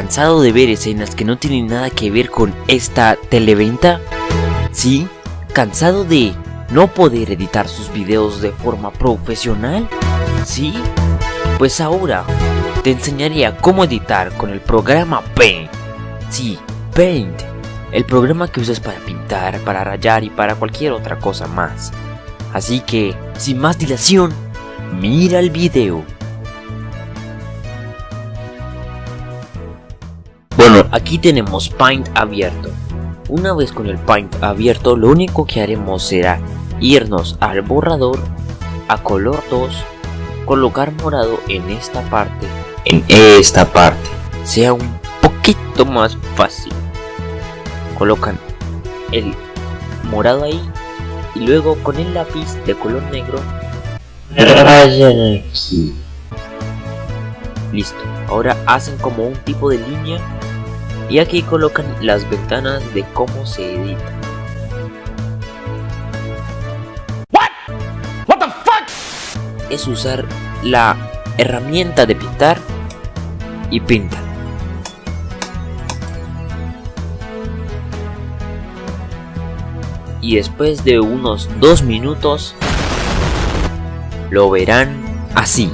¿Cansado de ver escenas que no tienen nada que ver con esta televenta? ¿Sí? ¿Cansado de no poder editar sus videos de forma profesional? ¿Sí? Pues ahora te enseñaría cómo editar con el programa Paint. Sí, Paint. El programa que usas para pintar, para rayar y para cualquier otra cosa más. Así que, sin más dilación, mira el video. Bueno, aquí tenemos Paint abierto. Una vez con el Paint abierto, lo único que haremos será irnos al borrador, a color 2, colocar morado en esta parte, en esta parte, sea un poquito más fácil. Colocan el morado ahí y luego con el lápiz de color negro rayan aquí. Listo, ahora hacen como un tipo de línea y aquí colocan las ventanas de cómo se edita. Es usar la herramienta de pintar y pintan. Y después de unos dos minutos lo verán así.